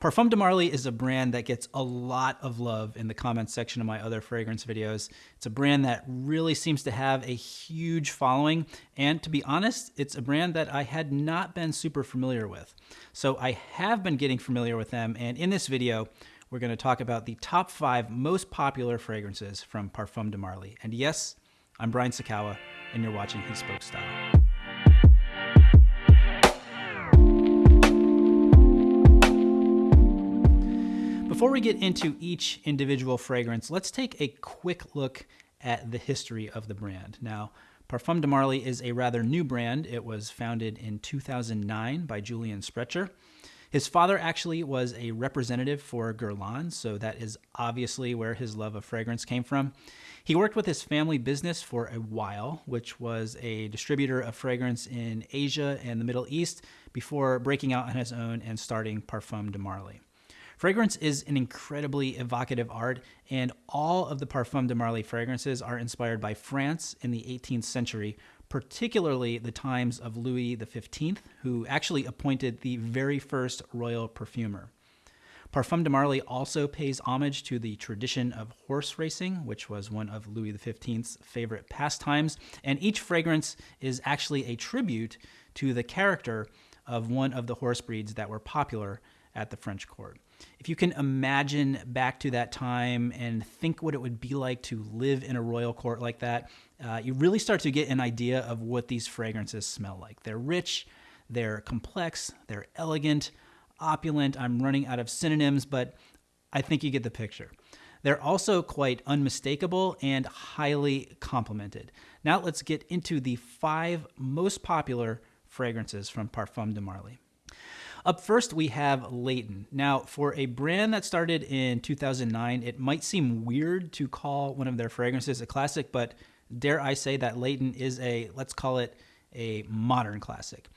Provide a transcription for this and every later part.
Parfum de Marly is a brand that gets a lot of love in the comments section of my other fragrance videos. It's a brand that really seems to have a huge following, and to be honest, it's a brand that I had not been super familiar with. So I have been getting familiar with them, and in this video, we're going to talk about the top five most popular fragrances from Parfum de Marly. And yes, I'm Brian Sacawa, and you're watching He Spoke Style. Before we get into each individual fragrance, let's take a quick look at the history of the brand. Now, Parfum de Marly is a rather new brand. It was founded in 2009 by Julian Sprecher. His father actually was a representative for Guerlain, so that is obviously where his love of fragrance came from. He worked with his family business for a while, which was a distributor of fragrance in Asia and the Middle East, before breaking out on his own and starting Parfum de Marly. Fragrance is an incredibly evocative art, and all of the Parfum de Marly fragrances are inspired by France in the 18th century, particularly the times of Louis XV, who actually appointed the very first royal perfumer. Parfum de Marly also pays homage to the tradition of horse racing, which was one of Louis XV's favorite pastimes, and each fragrance is actually a tribute to the character of one of the horse breeds that were popular at the French court if you can imagine back to that time and think what it would be like to live in a royal court like that, uh, you really start to get an idea of what these fragrances smell like. They're rich, they're complex, they're elegant, opulent. I'm running out of synonyms, but I think you get the picture. They're also quite unmistakable and highly complimented. Now let's get into the five most popular fragrances from Parfum de Marly. Up first, we have Layton. Now, for a brand that started in 2009, it might seem weird to call one of their fragrances a classic, but dare I say that Layton is a, let's call it a modern classic.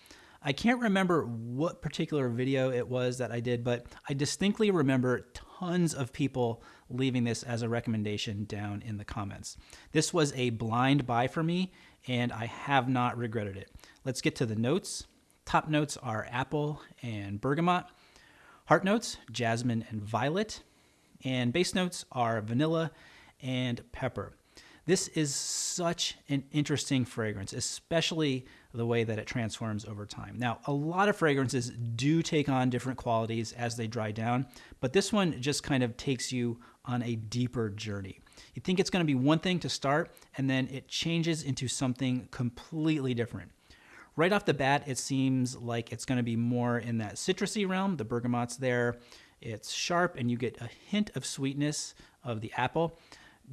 I can't remember what particular video it was that I did, but I distinctly remember tons of people leaving this as a recommendation down in the comments. This was a blind buy for me, and I have not regretted it. Let's get to the notes. Top notes are apple and bergamot. Heart notes, jasmine and violet. And base notes are vanilla and pepper. This is such an interesting fragrance, especially the way that it transforms over time. Now, a lot of fragrances do take on different qualities as they dry down, but this one just kind of takes you on a deeper journey. You think it's going to be one thing to start, and then it changes into something completely different. Right off the bat, it seems like it's going to be more in that citrusy realm. The bergamot's there. It's sharp, and you get a hint of sweetness of the apple.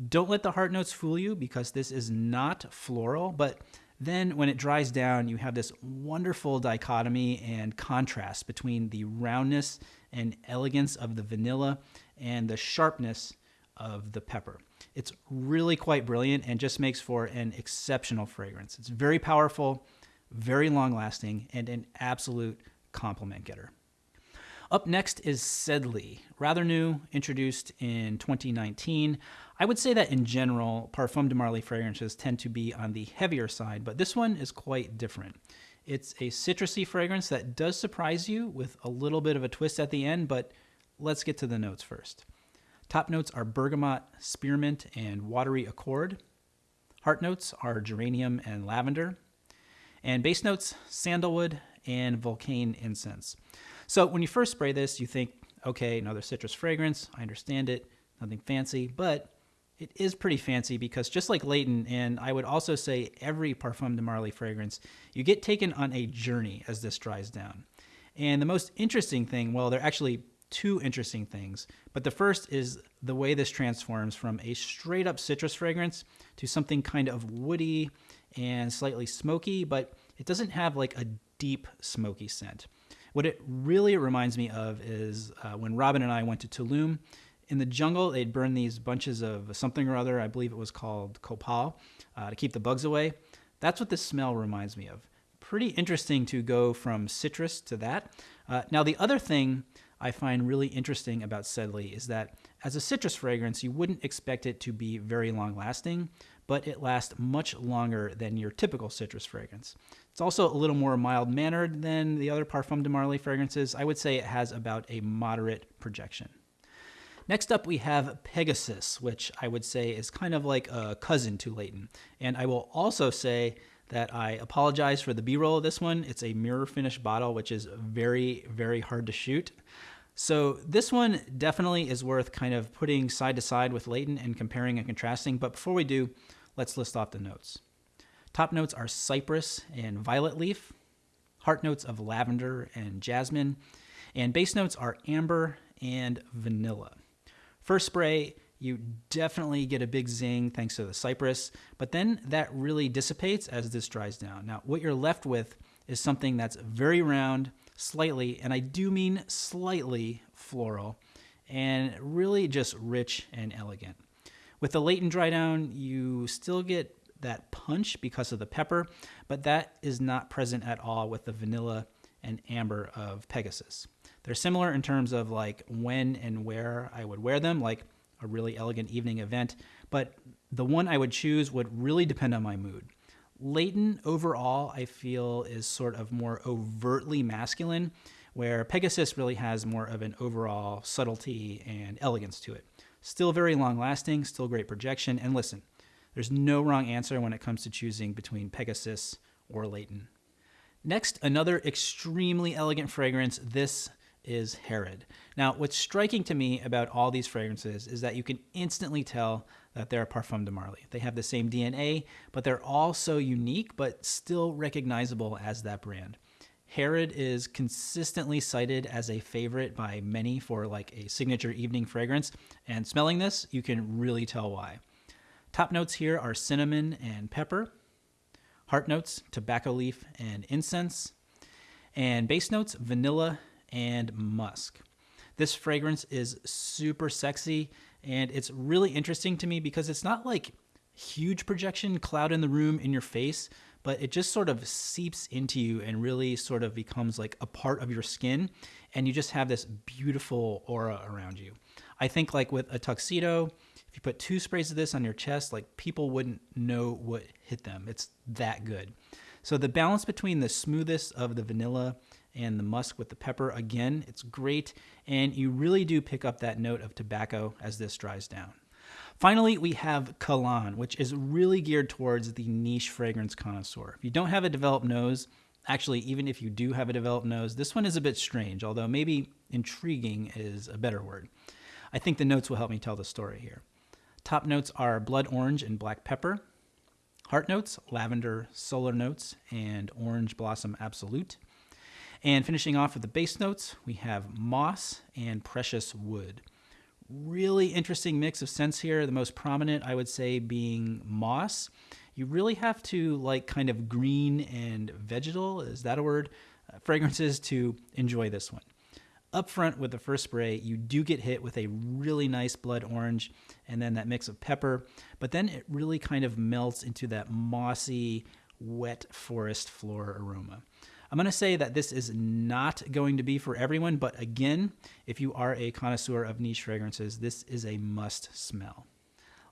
Don't let the heart notes fool you because this is not floral, but then when it dries down, you have this wonderful dichotomy and contrast between the roundness and elegance of the vanilla and the sharpness of the pepper. It's really quite brilliant and just makes for an exceptional fragrance. It's very powerful very long lasting, and an absolute compliment getter. Up next is Sedley, rather new, introduced in 2019. I would say that in general, Parfum de Marly fragrances tend to be on the heavier side, but this one is quite different. It's a citrusy fragrance that does surprise you with a little bit of a twist at the end, but let's get to the notes first. Top notes are bergamot, spearmint, and watery accord. Heart notes are geranium and lavender. And base notes, sandalwood and Vulcain incense. So when you first spray this, you think, okay, another citrus fragrance. I understand it, nothing fancy, but it is pretty fancy because just like Layton, and I would also say every Parfum de Marly fragrance, you get taken on a journey as this dries down. And the most interesting thing, well, there are actually two interesting things, but the first is the way this transforms from a straight up citrus fragrance to something kind of woody and slightly smoky, but it doesn't have like a deep smoky scent. What it really reminds me of is uh, when Robin and I went to Tulum. In the jungle, they'd burn these bunches of something or other, I believe it was called copal, uh, to keep the bugs away. That's what this smell reminds me of. Pretty interesting to go from citrus to that. Uh, now, the other thing I find really interesting about Sedley is that as a citrus fragrance, you wouldn't expect it to be very long lasting, but it lasts much longer than your typical citrus fragrance. It's also a little more mild mannered than the other Parfum de Marly fragrances. I would say it has about a moderate projection. Next up, we have Pegasus, which I would say is kind of like a cousin to Layton. And I will also say that I apologize for the B-roll of this one. It's a mirror finish bottle, which is very, very hard to shoot. So this one definitely is worth kind of putting side to side with Layton and comparing and contrasting. But before we do, let's list off the notes. Top notes are cypress and violet leaf. Heart notes of lavender and jasmine. And base notes are amber and vanilla. First spray, you definitely get a big zing thanks to the cypress, but then that really dissipates as this dries down. Now, what you're left with is something that's very round, slightly, and I do mean slightly floral, and really just rich and elegant. With the Layton dry down, you still get that punch because of the pepper, but that is not present at all with the vanilla and amber of Pegasus. They're similar in terms of like when and where I would wear them, like a really elegant evening event, but the one I would choose would really depend on my mood. Layton overall, I feel, is sort of more overtly masculine, where Pegasus really has more of an overall subtlety and elegance to it. Still very long lasting, still great projection, and listen, there's no wrong answer when it comes to choosing between Pegasus or Layton. Next, another extremely elegant fragrance. This is Herod. Now, what's striking to me about all these fragrances is that you can instantly tell that they're Parfum de Marly. They have the same DNA, but they're all so unique, but still recognizable as that brand. Herod is consistently cited as a favorite by many for like a signature evening fragrance, and smelling this, you can really tell why. Top notes here are cinnamon and pepper. Heart notes, tobacco leaf and incense. And base notes, vanilla and musk. This fragrance is super sexy and it's really interesting to me because it's not like huge projection, cloud in the room in your face, but it just sort of seeps into you and really sort of becomes like a part of your skin and you just have this beautiful aura around you. I think like with a tuxedo, if you put two sprays of this on your chest, like people wouldn't know what hit them. It's that good. So the balance between the smoothest of the vanilla and the musk with the pepper. Again, it's great, and you really do pick up that note of tobacco as this dries down. Finally, we have Kalan, which is really geared towards the niche fragrance connoisseur. If you don't have a developed nose, actually, even if you do have a developed nose, this one is a bit strange, although maybe intriguing is a better word. I think the notes will help me tell the story here. Top notes are blood orange and black pepper. Heart notes, lavender, solar notes, and orange blossom absolute. And finishing off with the base notes, we have moss and precious wood. Really interesting mix of scents here. The most prominent, I would say, being moss. You really have to like kind of green and vegetal, is that a word? Uh, fragrances to enjoy this one. Up front with the first spray, you do get hit with a really nice blood orange and then that mix of pepper, but then it really kind of melts into that mossy, wet forest floor aroma. I'm going to say that this is not going to be for everyone, but again, if you are a connoisseur of niche fragrances, this is a must smell.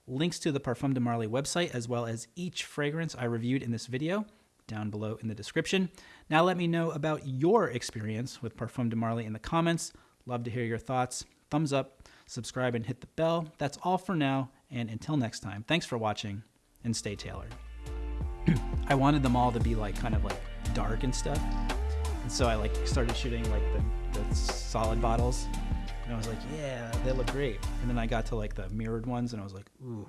Links to the Parfum de Marly website, as well as each fragrance I reviewed in this video, down below in the description. Now let me know about your experience with Parfum de Marly in the comments. Love to hear your thoughts. Thumbs up, subscribe, and hit the bell. That's all for now, and until next time, thanks for watching, and stay tailored. I wanted them all to be like kind of like dark and stuff. And so I like started shooting like the, the solid bottles. And I was like, yeah, they look great. And then I got to like the mirrored ones and I was like, ooh.